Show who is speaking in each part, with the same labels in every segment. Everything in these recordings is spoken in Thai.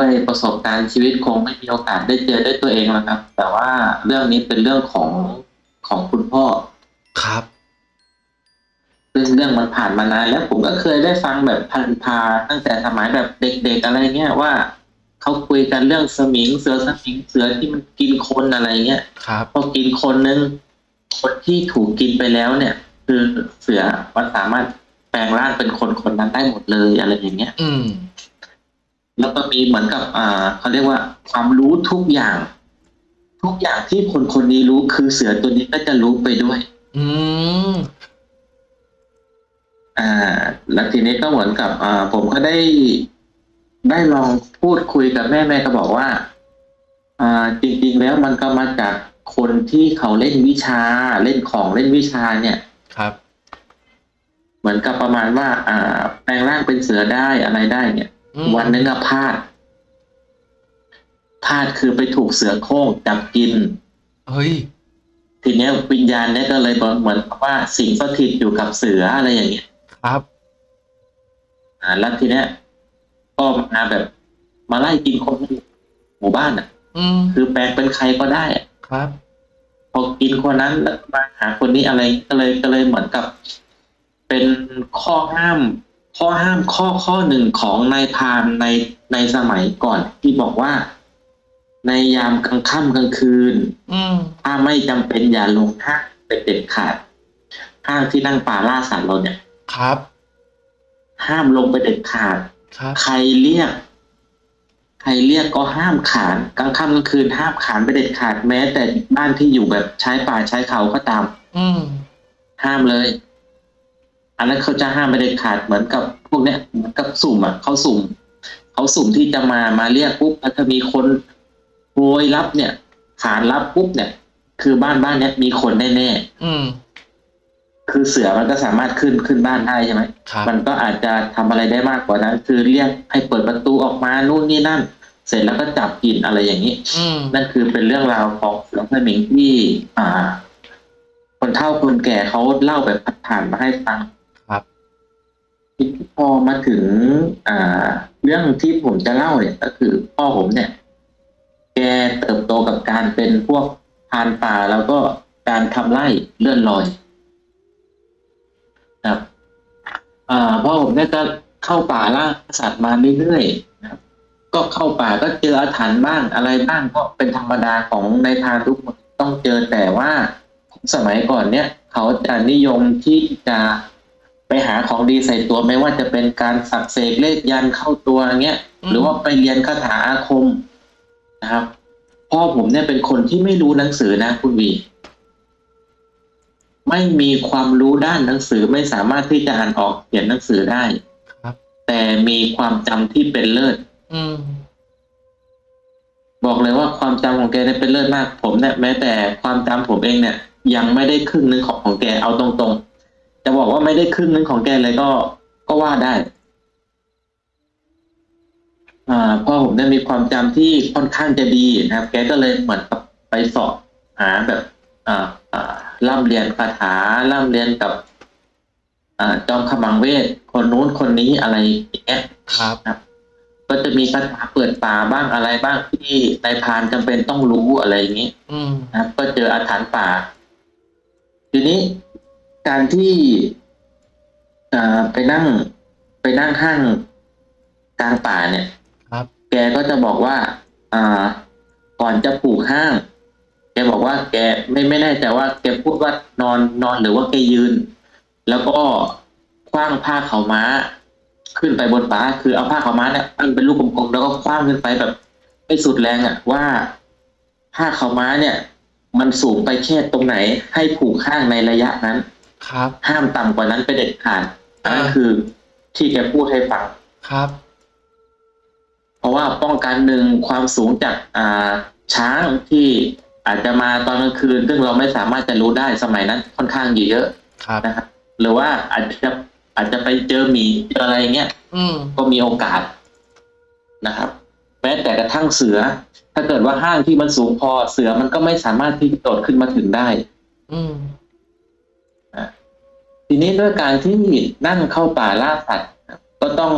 Speaker 1: ด้วยประสบการณ์ชีวิตคงไม่มีโอกาสได้เจอด้วยตัวเองแล้วครับ แต่ว่าเรื่องนี้เป็นเรื่องของของคุณพ่อ
Speaker 2: ครับ
Speaker 1: ซึ่งเรื่องมันผ่านมานานแล้วผมก็เคยได้ฟังแบบพันพาตั้งแต่สมัยแบบเด็กๆอะไรเงี้ยว่าเขาคุยกันเรื่องสมิงเสือสมิงเสือที่มันกินคนอะไรเงี้ย
Speaker 2: ครับ
Speaker 1: พอกินคนนึงคนที่ถูกกินไปแล้วเนี่ย คือเสือมันสามารถแปลงร่างเป็นคนคนนั้นได้หมดเลยอะไรอย่างเงี้ย
Speaker 2: อืม
Speaker 1: แล้วก็มีเหมือนกับอ่าเขาเรียกว่าความรู้ทุกอย่าง ทุกอย่างที่คนคนนี้รู้คือเสือตัวนี้ก็จะรู้ไปด้วย
Speaker 2: อืม
Speaker 1: อ่า แล้วทีนี้ก็เหมือนกับอ่าผมก็ได้ได้ลองพูดคุยกับแม่แม่ก็บอกว่า อ่า จริง ๆ แล้วมันก็มาจากคนที่เขาเล่นวิชาเล่นของเล่นวิชาเนี่ย
Speaker 2: ครับ
Speaker 1: เหมือนกับประมาณว่า อ่า แปลงร่างเป็นเสือได้อะไรได้เนี่ย
Speaker 2: อืม
Speaker 1: วันนึงอะพลาดพลาดคือไปถูกเสือโคร่งจับกิน
Speaker 2: เฮ้ย
Speaker 1: ทีเนี้ยวิญญาณเนี่ยก็เลยบอกเหมือนกับว่าสิงสถิตอยู่กับเสืออะไรอย่างเงี้ย
Speaker 2: ครับ
Speaker 1: อ่าแล้วทีเนี้ยก็มาแบบ มาไล่กินคนในหมู่บ้านอะ
Speaker 2: อืม
Speaker 1: คือแปลงเป็นใครก็ได้อะ
Speaker 2: ครับ
Speaker 1: พอกินคนนั้นแล้วมาหาคนนี้อะไรก็เลยก็เลยเหมือนกับ เป็นข้อห้าม ข้อห้ามข้อข้อหนึ่งของนายพรานในในสมัยก่อน ที่บอกว่า ในยามกลางค่ำกลางคืน
Speaker 2: อืม
Speaker 1: ถ้าไม่จำเป็นอย่าลงห้างเป็นเด็ดขาดห้างที่นั่งป่าล่าสัตว์เราเนี่ย
Speaker 2: ครับ
Speaker 1: ห้ามลงไปเด็ดขาด
Speaker 2: ครับ
Speaker 1: ใครเรียก ใครเรียกก็ห้ามขานกลางค่ำกลางคืนห้ามขานไปเด็ดขาดแม้ แต่บ้านที่อยู่แบบใช้ป่าใช้เขาก็ตาม
Speaker 2: อืม
Speaker 1: ห้ามเลย อันนั้นเขาจะห้ามไปเด็ดขาดเหมือนกับพวกเนี้ยเหมือนกับสุ่มอะเขาสุ่มเขาสุ่มที่จะมามาเรียกปุ๊บถ้ามีคนโวยรับเนี่ยขานรับปุ๊บเนี่ย คือบ้านบ้านเนี้ยมีคนแน่ๆ
Speaker 2: อืม
Speaker 1: คือเสือมันก็สามารถขึ้นขึ้นบ้านได้ใช่ไหม
Speaker 2: ครับ
Speaker 1: มันก็อาจจะทำอะไรได้มากกว่านั้น คือเรียกให้เปิดประตูออกมานู่นนี่นั่น เสร็จแล้วก็จับกินอะไรอย่างนี้
Speaker 2: อืม
Speaker 1: นั่นคือเป็นเรื่องราวของเสือสมิงที่ อ่า คนเฒ่าคนแก่เขาเล่าแบบผ่านๆมาให้ฟัง
Speaker 2: ครับ
Speaker 1: ทีนี้พอมาถึงอ่า เรื่องที่ผมจะเล่าเนี่ย ก็คือพ่อผมเนี่ย แกเติบโตกับการเป็นพวกพานป่าแล้วก็การทำไร่เลื่อนลอยครับอ่าพ่อผมเนี่ยก็เข้าป่าล่าสัตว์มาเรื่อยๆนะครับ ก็เข้าป่าก็เจออาถรรพ์บ้างอะไรบ้างก็เป็นธรรมดาของในายพรานทุกคนต้องเจอแต่ว่าสมัยก่อนเนี่ย เขาจะนิยมที่จะ ไปหาของดีใส่ตัวไม่ว่าจะเป็นการสักเสกเลขยันต์เข้าตัวเงี้ย
Speaker 2: อืม
Speaker 1: หรือว่าไปเรียนคาถาอาคมนะครับพ่อผมเนี่ยเป็นคนที่ไม่รู้หนังสือนะคุณวี ไม่มีความรู้ด้านหนังสือไม่สามารถที่จะอ่านออกเขียนหนังสือได้
Speaker 2: ครับ
Speaker 1: แต่มีความจำที่เป็นเลิศ
Speaker 2: อืม
Speaker 1: บอกเลยว่าความจำของแกเนี่ยเป็นเลิศมาก ผมเนี่ยแม้แต่ความจำผมเองเนี่ย ยังไม่ได้ครึ่งหนึงของของแกเอาตรงๆ จะบอกว่าไม่ได้ครึ่งหนึงของแกเลยก็ก็ว่าได้ อ่าพ่อผมเนี่ยมีความจำที่ค่อนข้างจะดีนะครับ แกก็เลยเหมือนกับไปสอบหาแบบ อ่าอ่าร่ำเรียนคาถาร่ำเรียนกับอ่าจอมขมังเวทคนนู้นคนนี้อะไรอย่างเงี้ย
Speaker 2: ครับ
Speaker 1: ก็จะมีคาถาเปิดป่าบ้างอะไรบ้างที่นายพรานจำเป็นต้องรู้อะไรอย่างนี้
Speaker 2: อืม
Speaker 1: นะครับก็เจออาถรรพ์ป่า ทีนี้ การที่อ่าไปนั่งไปนั่งห้างกลางป่าเนี่ย
Speaker 2: ครับ
Speaker 1: แกก็จะบอกว่า อ่า ก่อนจะปลูกห้าง แกบอกว่า แกไม่ไม่แน่ใจว่า แกพูดว่านอนนอนหรือว่าแกยืน แล้วก็คว้างผ้าขาวม้า ขึ้นไปบนฟ้าคือเอาผ้าขาวม้าเนี่ยปั้นเป็นลูกกลมๆแล้วก็คว้างขึ้นไปแบบไม่สุดแรงอะ ว่าผ้าขาวม้าเนี่ย มันสูงไปแค่ตรงไหน ให้ผูกข้างในระยะนั้น
Speaker 2: ครับ
Speaker 1: ห้ามต่ำกว่านั้นไปเด็ดขาดอันนั้น
Speaker 2: อ่า
Speaker 1: คือที่แกพูดให้ฟัง
Speaker 2: ครับ
Speaker 1: เพราะว่าป้องกันหนึ่งความสูงจากอ่าช้างที่อาจจะมาตอนกลางคืน ซึ่งเราไม่สามารถจะรู้ได้สมัยนั้นค่อนข้างเยอะ
Speaker 2: ครับ
Speaker 1: นะครับหรือว่าอาจจะอาจจะไปเจอหมีเจออะไรเงี้ย
Speaker 2: อืม
Speaker 1: ก็มีโอกาสนะครับแม้แต่กระทั่งเสือ ถ้าเกิดว่าห้างที่มันสูงพอเสือมันก็ไม่สามารถที่จะโดดขึ้นมาถึงได้
Speaker 2: อืม
Speaker 1: ทีนี้ด้วยการที่นั่งเข้าป่าล่าสัตว์ก็ต้อง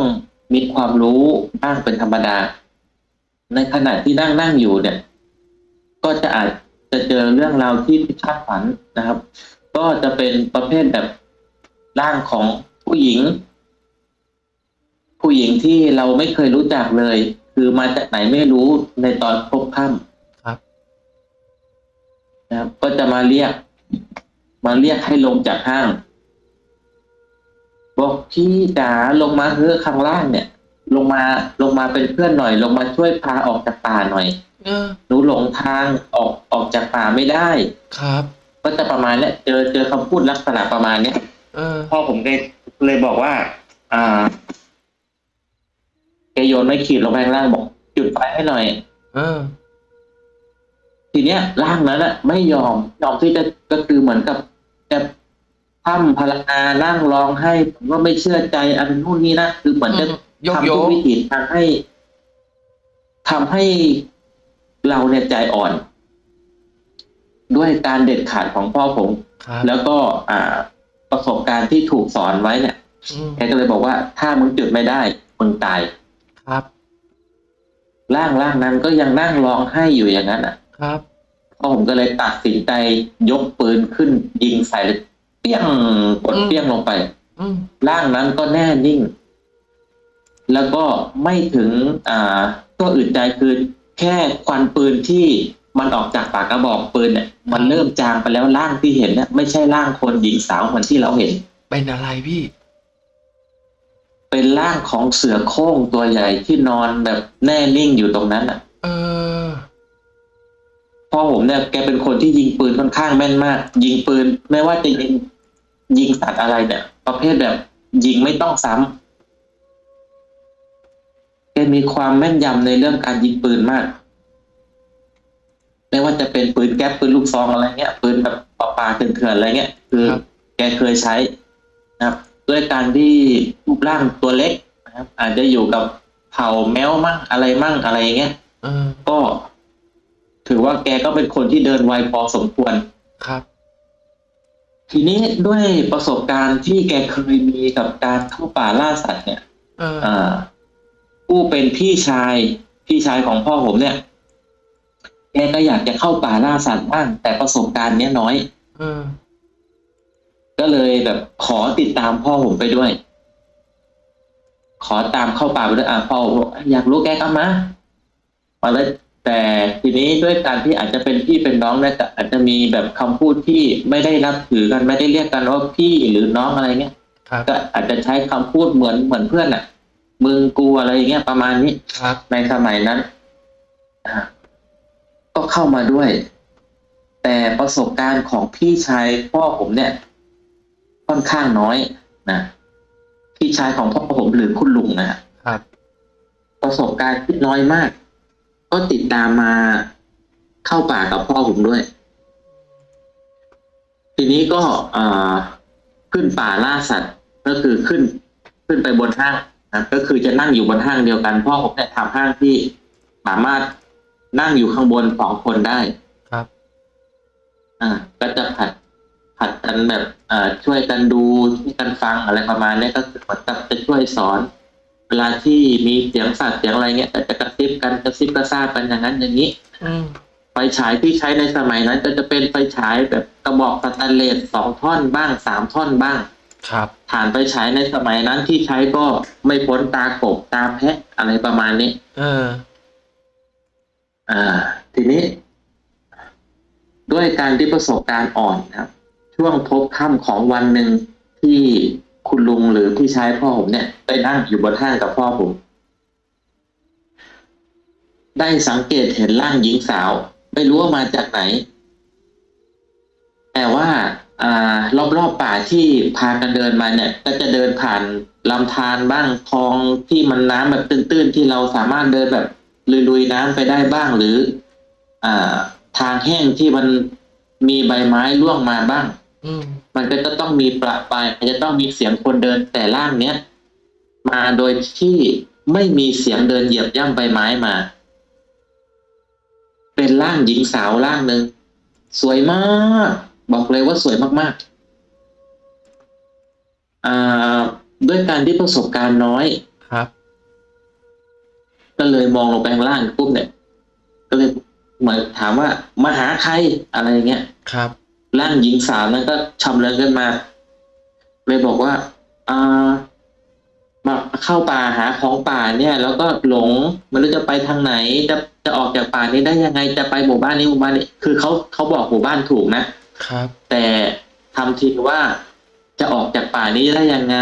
Speaker 1: มีความรู้บ้างเป็นธรรมดา ในขณะที่นั่งนั่งอยู่เนี่ย ก็จะอาจจะเจอเรื่องราวที่ไม่คาดฝันนะครับ ก็จะเป็นประเภทแบบร่างของผู้หญิง ผู้หญิงที่เราไม่เคยรู้จักเลย คือมาจากไหนไม่รู้ในตอนพบค่ำ
Speaker 2: ครับ
Speaker 1: นะครับ ก็จะมาเรียก มาเรียกให้ลงจากห้าง บอกพี่จ๋าลงมาเถอะข้างล่างเนี่ย ลงมาลงมาเป็นเพื่อนหน่อย ลงมาช่วยพาออกจากป่าหน่อย
Speaker 2: เออ
Speaker 1: หนูหลงทางออกออกจากป่าไม่ได้
Speaker 2: ครับ
Speaker 1: ก็จะประมาณเนี้ยเจอเจอคำพูดลักษณะประมาณเนี้ย
Speaker 2: เออ
Speaker 1: พ่อผมเลยเลยบอกว่า อ่าแกโยนไม่ขีดลงไปข้างล่างบอกจุดไฟให้หน่อย
Speaker 2: เออ
Speaker 1: ทีเนี้ยร่างนั้นอะไม่ยอมยอมที่จะก็คือเหมือนกับจะ ทำพลังงานนั่งร้องให้ผมก็ไม่เชื่อใจอันนู่นนี่นะคือเหมือนจะ
Speaker 2: ยก
Speaker 1: ทำ
Speaker 2: โย
Speaker 1: ทุก
Speaker 2: ก
Speaker 1: วิถีทางให้ทำให้เราเนี่ยใจอ่อน ด้วยการเด็ดขาดของพ่อผม
Speaker 2: ครับ
Speaker 1: แล้วก็อ่าประสบการณ์ที่ถูกสอนไว้เนี่ย
Speaker 2: อืม
Speaker 1: แกก็เลยบอกว่าถ้ามึงจุดไม่ได้มึงตาย
Speaker 2: ครับ
Speaker 1: ร่างร่างนั้นก็ยังนั่งร้องไห้อยู่อย่างนั้นอะ
Speaker 2: ครับ
Speaker 1: พ่อผมก็เลยตัดสินใจยกปืนขึ้นยิงใส่ เลยเปี้ยงกด
Speaker 2: อืม
Speaker 1: เปี้ยงลงไป
Speaker 2: อืม
Speaker 1: ร่างนั้นก็แน่นิ่ง แล้วก็ไม่ถึง อ่า ก็อึดใจคือแค่ควันปืนที่มันออกจากปากกระบอกปืนเนี่ยมันเริ่มจางไปแล้วร่างที่เห็นเนี่ยไม่ใช่ร่างคนหญิงสาวเหมือนที่เราเห็น
Speaker 2: เป็นอะไรพี่
Speaker 1: เป็นร่างของเสือโคร่งตัวใหญ่ที่นอนแบบแน่นิ่งอยู่ตรงนั้นอะ
Speaker 2: เออ
Speaker 1: พ่อผมเนี่ยแกเป็นคนที่ยิงปืนค่อนข้างแม่นมาก ยิงปืน ไม่ว่าจะยิง ยิงสัตว์อะไรเนี่ย ประเภทแบบยิงไม่ต้องซ้ำแกมีความแม่นยำในเรื่องการยิงปืนมาก ไม่ว่าจะเป็นปืนแก๊ปปืนลูกซองอะไรเงี้ยปืนแบบปาปาเถื่อนๆอะไรเงี้ยคือ
Speaker 2: ครับ
Speaker 1: แกเคยใช้นะครับ ด้วยการที่รูปร่างตัวเล็กนะครับ อาจจะอยู่กับเผ่าแมวมั่งอะไรมั่งอะไรอย่างเงี้ย
Speaker 2: เออ
Speaker 1: ก็ถือว่าแกก็เป็นคนที่เดินไวพอสมควร
Speaker 2: ครับ
Speaker 1: ทีนี้ด้วยประสบการณ์ที่แกเคยมีกับการเข้าป่าล่าสัตว์เนี่ย
Speaker 2: เออ
Speaker 1: อ่าผู้เป็นพี่ชายพี่ชายของพ่อผมเนี่ย แกก็อยากจะเข้าป่าล่าสัตว์บ้างแต่ประสบการณ์เนี้ยน้อย
Speaker 2: เออ
Speaker 1: ก็เลยแบบขอติดตามพ่อผมไปด้วย ขอตามเข้าป่าไปด้วยอะพ่อบอกอยากรู้แกก็มามาเลย แต่ทีนี้ด้วยการที่อาจจะเป็นพี่เป็นน้องเนี่ยแต่อาจจะมีแบบคำพูดที่ไม่ได้รับถือกันไม่ได้เรียกกันว่าพี่หรือน้องอะไรเงี้ย
Speaker 2: ครับ
Speaker 1: ก็อาจจะใช้คำพูดเหมือนเหมือนเพื่อนอะ มึงกูอะไรอย่างเงี้ยประมาณนี้
Speaker 2: ครับ
Speaker 1: ในสมัยนั้นอะก็เข้ามาด้วย แต่ประสบการณ์ของพี่ชายพ่อผมเนี่ย ค่อนข้างน้อยนะพี่ชายของพ่อผมหรือคุณลุงนะฮะ
Speaker 2: ครับ
Speaker 1: ประสบการณ์ที่น้อยมาก ก็ติดตามมาเข้าป่ากับพ่อผมด้วย ทีนี้ก็อ่าขึ้นป่าล่าสัตว์ก็คือขึ้นขึ้นไปบนห้างนะก็คือจะนั่งอยู่บนห้างเดียวกันพ่อผมเนี่ยทำห้างที่สามารถนั่งอยู่ข้างบนสองคนได้
Speaker 2: ครับ
Speaker 1: อ่า ก็จะผัดผัดกันแบบเอ่อช่วยกันดูช่วยกันฟังอะไรประมาณเนี้ยก็คือเหมือนกับจะช่วยสอนเวลาที่มีเสียงสัตว์เสียงอะไรเงี้ยก็จะกระซิบกันกระซิบกระซาบกันอย่างนั้นอย่างนี้
Speaker 2: อืม
Speaker 1: ไฟฉายที่ใช้ในสมัยนั้น ก็จะเป็นไฟฉายแบบกระบอกสแตนเลสสองท่อนบ้างสามท่อนบ้าง
Speaker 2: ครับ
Speaker 1: ฐานไฟฉายในสมัยนั้นที่ใช้ก็ไม่พ้นตากบตาแพะอะไรประมาณนี้
Speaker 2: เออ
Speaker 1: อ่า ทีนี้ ด้วยการที่ประสบการณ์อ่อนนะครับ ช่วงพบค่ำของวันหนึ่งที่ คุณลุงหรือพี่ชายพ่อผมเนี่ยได้นั่งอยู่บนห้างกับพ่อผม ได้สังเกตเห็นร่างหญิงสาว ไม่รู้ว่ามาจากไหน แต่ว่า อ่ารอบๆป่าที่พากันเดินมาเนี่ย ก็จะเดินผ่านลำธารบ้างคลองที่มันน้ำแบบตื้นๆ ที่เราสามารถเดินแบบลุยๆน้ำไปได้บ้างหรือ อ่า ทางแห้งที่มันมีใบไม้ร่วงมาบ้าง
Speaker 2: ม
Speaker 1: มันก็จะต้องมีประปรายมันจะต้องมีเสียงคนเดินแต่ล่างเนี้ยมาโดยที่ไม่มีเสียงเดินเหยียบย่ำใบไม้มา เป็นร่างหญิงสาวร่างหนึ่งสวยมาก บอกเลยว่าสวยมากๆอ่าด้วยการที่ประสบการณ์น้อย
Speaker 2: ครับ
Speaker 1: ก็เลยมองลงไปข้างล่างปุ๊บเนี่ย ก็เลยเหมือนถามว่ามาหาใครอะไรอย่างเงี้ย
Speaker 2: ครับ
Speaker 1: ร่างหญิงสาวนั้นก็ชำเลืองขึ้นมา เลยบอกว่าอ่ามาเข้าป่าหาของป่าเนี่ย แล้วก็หลงไม่รู้จะไปทางไหน จะจะออกจากป่านี้ได้ยังไงจะไปหมู่บ้านนี้หมู่บ้านนี้คือเขาเขาบอกหมู่บ้านถูกนะ
Speaker 2: ครับ
Speaker 1: แต่ทำทีว่าจะออกจากป่านี้ได้ยังไง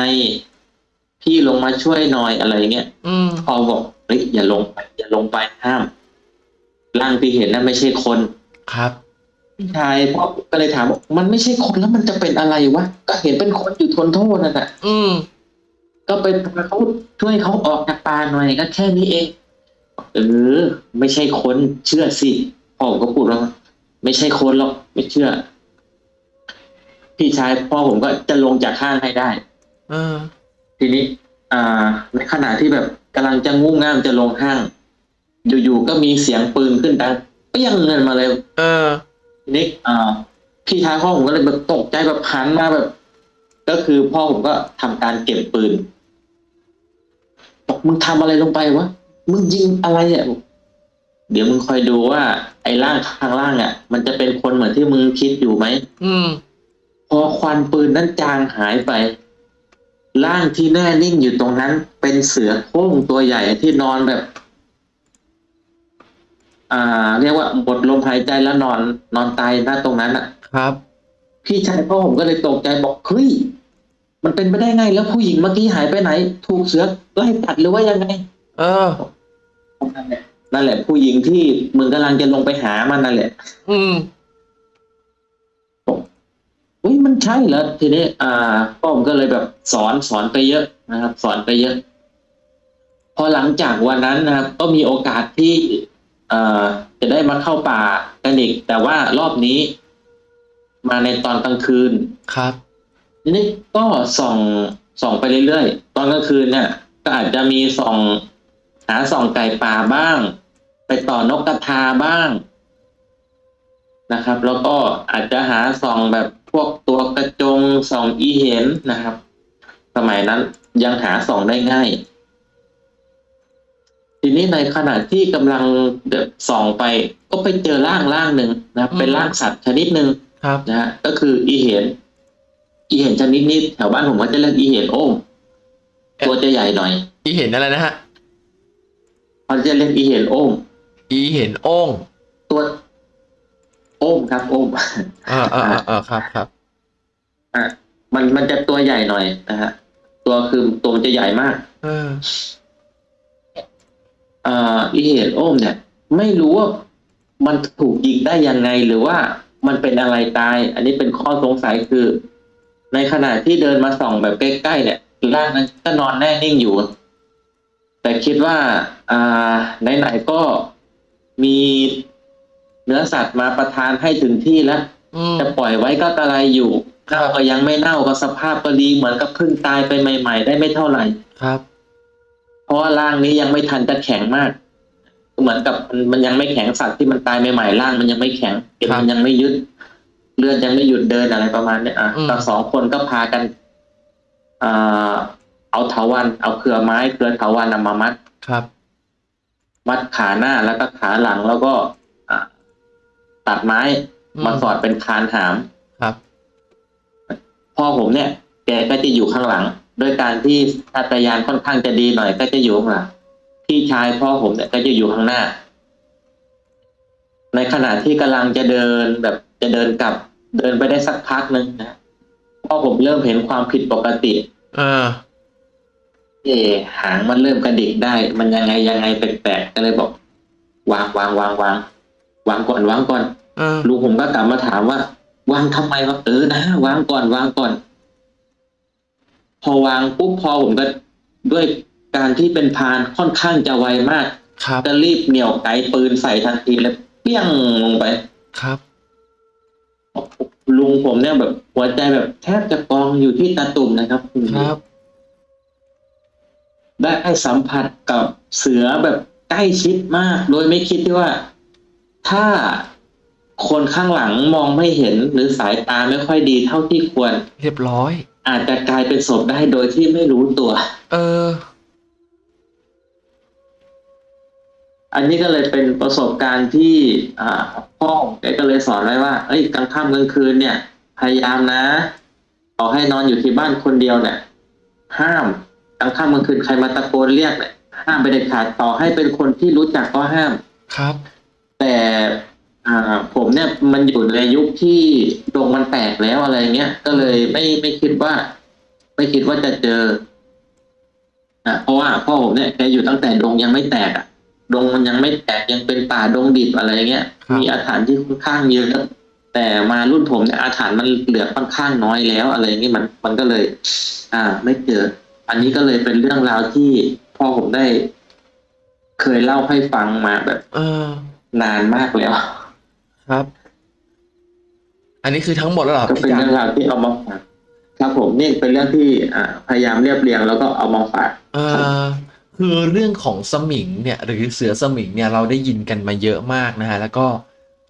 Speaker 1: พี่ลงมาช่วยหน่อยอะไรเงี้ย
Speaker 2: อืม
Speaker 1: พอบอกเฮ้ยอย่าลงไปอย่าลงไปห้ามร่างที่เห็นนั้นไม่ใช่คน
Speaker 2: ครับ
Speaker 1: พี่ชายพ่อก็เลยถามว่ามันไม่ใช่คนแล้วมันจะเป็นอะไรวะก็เห็นเป็นคนอยู่ทนโทษนั่นแหละ
Speaker 2: อืม
Speaker 1: ก็ไปพาเขาช่วยเขาออกจากป่าหน่อยก็แค่นี้เอง เออ ไม่ใช่คนเชื่อสิพ่อผมก็พูดว่าไม่ใช่คนหรอกไม่เชื่อ พี่ชายพ่อผมก็จะลงจากข้างให้ได้
Speaker 2: เออ
Speaker 1: ทีนี้ อ่า ในขณะที่แบบกำลังจะงุ่มง่ามจะลงห้าง อยู่ๆก็มีเสียงปืนขึ้นดังเปี้ยงเงินมาเลย
Speaker 2: เออ
Speaker 1: ทีนี้อ่าพี่ชายพ่อผมก็เลยแบบตกใจแบบหันมาแบบ ก็คือพ่อผมก็ทำการเก็บปืนบอกมึงทำอะไรลงไปวะมึงยิงอะไรอะบอกเดี๋ยวมึงคอยดูว่า ไอ้ร่างข้างล่างอะ มันจะเป็นคนเหมือนที่มึงคิดอยู่ไหม
Speaker 2: อืม
Speaker 1: พอควันปืนนั้นจางหายไปร่างที่แน่นิ่งอยู่ตรงนั้น เป็นเสือโคร่งตัวใหญ่ที่นอนแบบ อ่า เรียกว่าหมดลมหายใจแล้วนอนนอนตายหน้าตรงนั้นอะ
Speaker 2: ครับ
Speaker 1: พี่ชายพ่อผมก็เลยตกใจบอกเฮ้ยมันเป็นไปได้ไง แล้วผู้หญิงเมื่อกี้หายไปไหน ถูกเสือไล่ตัดหรือว่ายังไง
Speaker 2: เออ
Speaker 1: นั่นแหละนั่นแหละผู้หญิงที่มึงกำลังจะลงไปหามันนั่นแหละ
Speaker 2: อืม
Speaker 1: เฮ้ยมันใช่เหรอทีนี้ อ่าพ่อผมก็เลยแบบสอนสอนไปเยอะนะครับ สอนไปเยอะ พอหลังจากวันนั้นนะครับ ก็มีโอกาสที่เอ่อ จะได้มาเข้าป่ากันอีกแต่ว่ารอบนี้ มาในตอนกลางคืน
Speaker 2: ครับ
Speaker 1: ทีนี้ก็ส่องส่องไปเรื่อยๆ ตอนกลางคืนเนี่ย ก็อาจจะมีส่องหาส่องไก่ป่าบ้าง ไปต่อนกกระทาบ้างนะครับ แล้วก็อาจจะหาส่องแบบพวกตัวกระจงส่องอีเห็นนะครับ สมัยนั้นยังหาส่องได้ง่าย ทีนี้ในขณะที่กำลังเดบส่องไปก็ไปเจอร่างร่างหนึ่งนะครับเป็นร่างสัตว์ชนิดหนึ่ง
Speaker 2: ครับ
Speaker 1: นะฮะก็คืออีเห็น อีเห็นชนิดนี้แถวบ้านผมก็จะเรียกอีเห็นโอ้มตัวจะใหญ่หน่อย
Speaker 2: อีเห็นอะไรนะฮะ
Speaker 1: เขาจะเรียกอีเห็นโอ้ม
Speaker 2: อีเห็นโอ่ง
Speaker 1: ตัวโอ้มครับโอ้ม
Speaker 2: อ่าอ่าอ่าครับครับ
Speaker 1: อะมันมันจะตัวใหญ่หน่อยนะฮะตัวคือตัวมันจะใหญ่มาก
Speaker 2: เออ
Speaker 1: อ่าอีเห็นโอ้มเนี่ย ไม่รู้ว่ามันถูกยิงได้ยังไงหรือว่ามันเป็นอะไรตาย อันนี้เป็นข้อสงสัยคือ ในขณะที่เดินมาส่องแบบใกล้ๆเนี่ยร่างนั้นก็นอนแน่นิ่งอยู่ แต่คิดว่า อ่าไหนๆก็มีเนื้อสัตว์มาประทานให้ถึงที่แล้ว
Speaker 2: อืม
Speaker 1: จะปล่อยไว้ก็กระไรอยู่
Speaker 2: ครับ
Speaker 1: เน่าก็ยังไม่เน่าก็สภาพก็ดีเหมือนกับเพิ่งตายไปใหม่ ๆ ได้ไม่เท่าไหร่
Speaker 2: ครับ
Speaker 1: เพ ราะว่าร่างนี้ยังไม่ทันจะแข็งมาก เหมือนกับมันมันยังไม่แข็งสัตว์ที่มันตายใหม่ๆร่างมันยังไม่แข็งเอ็น
Speaker 2: ครับ
Speaker 1: มันยังไม่ยึดเลือดยังไม่หยุดเดินอะไรประมาณเนี้ยอะ
Speaker 2: อืม
Speaker 1: ก็สองคนก็พากันอ่าเอาเถาวันเอาเครือไม้เครือเถาวันนำมามัด
Speaker 2: ครับ
Speaker 1: มัดขาหน้าแล้วก็ขาหลังแล้วก็อะตัดไม้
Speaker 2: อืม
Speaker 1: มาสอดเป็นคานหาม
Speaker 2: ครับ
Speaker 1: พ่อผมเนี่ยแกก็จะอยู่ข้างหลัง โดยการที่อัตยานค่อนข้างจะดีหน่อย ก็จะอยู่ข้างหลังพี่ชายพ่อผมเนี่ยก็จะอยู่ข้างหน้า ในขณะที่กำลังจะเดินแบบจะเดินกลับ เดินไปได้สักพักหนึ่งนะพ่อผมเริ่มเห็นความผิดปกติ
Speaker 2: เออ
Speaker 1: เอะหางมันเริ่มกระดิกได้ มันยังไงยังไงแปลกๆก็เลยบอก วางวางวางวางวางก่อนวางก่อน
Speaker 2: เออ
Speaker 1: ลุงผมก็กลับมาถามว่า วางทำไมวะเออนะวางก่อนวางก่อน พอวางปุ๊บพอผมก็ด้วยการที่เป็นพรานค่อนข้างจะไวมาก
Speaker 2: ครับ
Speaker 1: ก็รีบเหนี่ยวไกปืนใส่ทันทีแล้วเปี้ยงลงไป
Speaker 2: ครับ
Speaker 1: ลุงผมเนี่ยแบบ หัวใจแบบแทบจะกองอยู่ที่ตาตุ่มนะครับ
Speaker 2: ครับ
Speaker 1: ได้สัมผัสกับเสือแบบใกล้ชิดมาก โดยไม่คิดที่ว่า ถ้าคนข้างหลังมองไม่เห็นหรือสายตาไม่ค่อยดีเท่าที่ควร
Speaker 2: เรียบร้อย
Speaker 1: อาจจะกลายเป็นศพได้โดยที่ไม่รู้ตัว
Speaker 2: เออ
Speaker 1: อันนี้ก็เลยเป็นประสบการณ์ที่อ่าพ่อแกก็เลยสอนไว้ว่า เอ้ยกลางค่ำกลางคืนเนี่ย พยายามนะต่อให้นอนอยู่ที่บ้านคนเดียวเนี่ย ห้ามกลางค่ำกลางคืนใครมาตะโกนเรียกเนี่ยห้ามไปเด็ดขาดต่อให้เป็นคนที่รู้จักก็ห้าม
Speaker 2: ครับ
Speaker 1: แต่อ่าผม เนี่ยมันอยู่ในยุคที่ดงมันแตกแล้วอะไรเงี้ย ก็เลยไม่ไม่คิดว่า ไม่คิดว่าจะเจออะเพราะว่าพ่อผมเนี่ยแกอยู่ตั้งแต่ดงยังไม่แตกอะ ดงมันยังไม่แตกยังเป็นป่าดงดิบอะไรเงี้ย
Speaker 2: ครับ
Speaker 1: มีอาถรรพ์ที่ค่อนข้างเยอะแต่มารุ่นผมเนี่ยอาถรรพ์มันเหลือค่อนข้างน้อยแล้วอะไรเงี้ยมันมันก็เลย อ่า ไม่เจอ อันนี้ก็เลยเป็นเรื่องราวที่พ่อผมได้ เคยเล่าให้ฟังมาแบบ
Speaker 2: เออ
Speaker 1: นานมากแล้ว
Speaker 2: ครับ อันนี้คือทั้งหมดแล้วเหรอ
Speaker 1: ก็
Speaker 2: พี่
Speaker 1: เป็น
Speaker 2: จัก
Speaker 1: เรื่องราวที่เอามาฝากครับผมนี่เป็นเรื่องที่อ่าพยายามเรียบเรียงแล้วก็เอามาฝาก
Speaker 2: เออคือเรื่องของสมิงเนี่ย หรือเสือสมิงเนี่ยเราได้ยินกันมาเยอะมากนะฮะแล้วก็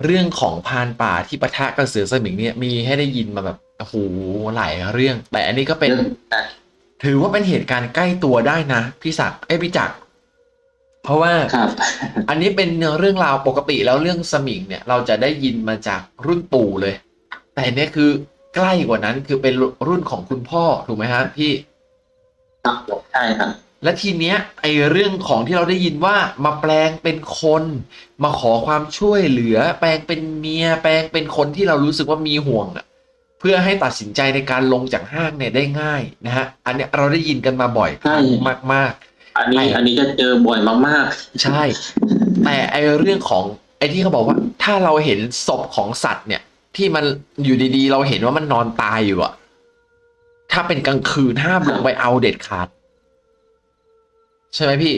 Speaker 2: เรื่องของพรานป่าที่ปะทะกับเสือสมิงเนี่ยมีให้ได้ยินมาแบบโอ้โหหลายเรื่อง แต่อันนี้ก็เป็น
Speaker 1: เรื่องอะ
Speaker 2: ถือว่าเป็นเหตุการณ์ใกล้ตัวได้นะพี่ศักดิ์เอ้ยพี่จักร เพราะว่า
Speaker 1: ครับ
Speaker 2: อันนี้เป็นเรื่องราวปกติแล้วเรื่องสมิงเนี่ย เราจะได้ยินมาจากรุ่นปู่เลย แต่เนี่ยคือใกล้กว่านั้นคือเป็นรุ่นของคุณพ่อถูกไหมฮะพี่
Speaker 1: ครับผมใช่ครับ
Speaker 2: และทีเนี้ยไอเรื่องของที่เราได้ยินว่ามาแปลงเป็นคน มาขอความช่วยเหลือ แปลงเป็นเมีย แปลงเป็นคนที่เรารู้สึกว่ามีห่วงอะเพื่อให้ตัดสินใจในการลงจากห้างเนี่ยได้ง่ายนะฮะอันเนี้ยเราได้ยินกันมาบ่อยครั้งมาก
Speaker 1: อันนี้
Speaker 2: ไอ้
Speaker 1: อันนี้จะเจอบ่อยมาก
Speaker 2: ๆ ใช่ แต่ไอเรื่องของไอที่เขาบอกว่า ถ้าเราเห็นศพของสัตว์เนี่ย ที่มันอยู่ดีๆ เราเห็นว่ามันนอนตายอยู่อะถ้าเป็นกลางคืนห้ามลงไปเอาเด็ดขาด ใช่ไหมพี่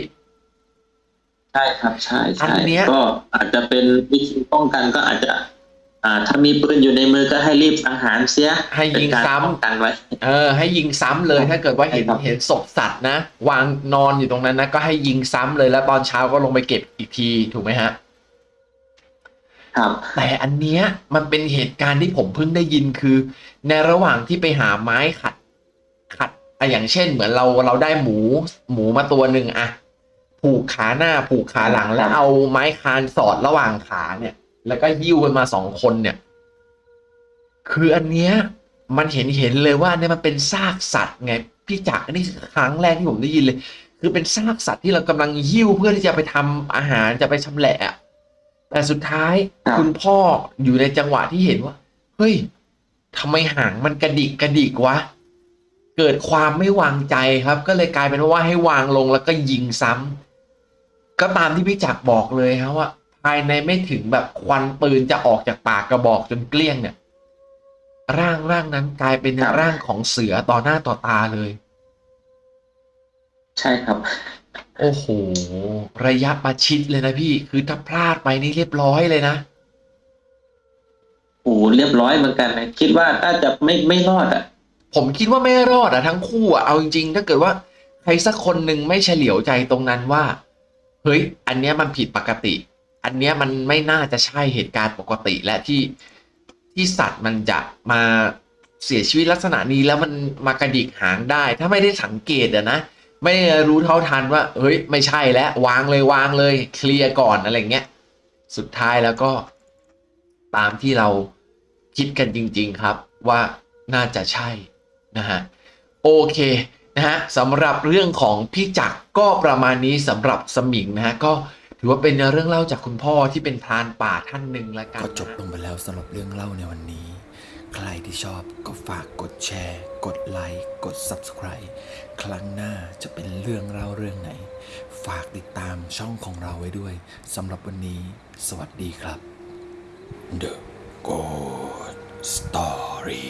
Speaker 1: ๆใช่ครับใช่
Speaker 2: อั
Speaker 1: ใช่
Speaker 2: นเนี้ย
Speaker 1: ก็อาจจะเป็นวิธีป้องกันก็อาจจะอ่า ถ้ามีปืนอยู่ในมือก็ให้รีบสังหารเสีย
Speaker 2: ให้ยิง
Speaker 1: เป็นการ
Speaker 2: ซ้ำ
Speaker 1: ป้องกันไว้
Speaker 2: เออ ให้ยิงซ้ำเลยถ้าเกิดว่าเห็น
Speaker 1: ใช่ครับ
Speaker 2: เห็นศพสัตว์นะ วางนอนอยู่ตรงนั้นนะ ก็ให้ยิงซ้ำเลยแล้วตอนเช้าก็ลงไปเก็บอีกทีถูกไหมฮะ
Speaker 1: ครับ
Speaker 2: แต่อันเนี้ยมันเป็นเหตุการณ์ที่ผมเพิ่งได้ยินคือ ในระหว่างที่ไปหาไม้ขัด ขัดอะอย่างเช่น เหมือนเราเราได้หมู หมูมาตัวหนึ่งอะผูกขาหน้าผูกขาหลังแล้วเอาไม้คานสอดระหว่างขาเนี่ย แล้วก็ยิ้วกันมาสองคนเนี่ย คืออันเนี้ยมันเห็นเห็นเลยว่าเนี่ยมันเป็นซากสัตว์ไงพี่จักรอันนี้คือครั้งแรกที่ผมได้ยินเลย คือเป็นซากสัตว์ที่เรากำลังหิ้วเพื่อที่จะไปทำอาหารจะไปชำแหละอะแต่สุดท้าย
Speaker 1: ครับ
Speaker 2: คุณพ่ออยู่ในจังหวะที่เห็นว่า เฮ้ยทำไมหางมันกระดิกกระดิกวะเกิดความไม่วางใจครับ ก็เลยกลายเป็นว่าให้วางลงแล้วก็ยิงซ้ำก็ตามที่พี่จักรบอกเลยครับว่า ภายในไม่ถึงแบบควันปืนจะออกจากปากกระบอกจนเกลี้ยงเนี่ย ร่างร่างนั้นกลายเป็น
Speaker 1: ครับ
Speaker 2: ร่างของเสือต่อหน้าต่อตาเลย
Speaker 1: ใช่ครับ
Speaker 2: โอ้โห ระยะประชิดเลยนะพี่ คือถ้าพลาดไปนี่เรียบร้อยเลยนะ
Speaker 1: โอ้โหเรียบร้อยเหมือนกันนะคิดว่าน่าจะไม่ไม่รอดอะ
Speaker 2: ผมคิดว่าไม่รอดอะทั้งคู่อะเอาจริงๆถ้าเกิดว่าใครสักคนหนึ่งไม่เฉลียวใจตรงนั้นว่า เฮ้ย อันเนี้ยมันผิดปกติ อันเนี้ยมันไม่น่าจะใช่เหตุการณ์ปกติและที่ที่สัตว์มันจะมาเสียชีวิตลักษณะนี้แล้วมันมากระดิกหางได้ ถ้าไม่ได้สังเกตอะนะ ไม่ได้รู้เท่าทันว่าเฮ้ยไม่ใช่แล้ววางเลยวางเลยเคลียร์ก่อนอะไรเงี้ยสุดท้ายแล้วก็ตามที่เราคิดกันจริง ๆครับว่าน่าจะใช่นะฮะโอเคนะฮะสำหรับเรื่องของพี่จักรก็ประมาณนี้สำหรับสมิงนะฮะก็ ถือว่าเป็นเรื่องเล่าจากคุณพ่อที่เป็นพรานป่าท่านหนึ่งละกัน
Speaker 3: ก็จบ
Speaker 2: นะ
Speaker 3: ลงไปแล้วสำหรับเรื่องเล่าในวันนี้ ใครที่ชอบก็ฝากกดแชร์ กดไลค์ กด Subscribe ครั้งหน้าจะเป็นเรื่องเล่าเรื่องไหน ฝากติดตามช่องของเราไว้ด้วยสำหรับวันนี้ สวัสดีครับ The Good Story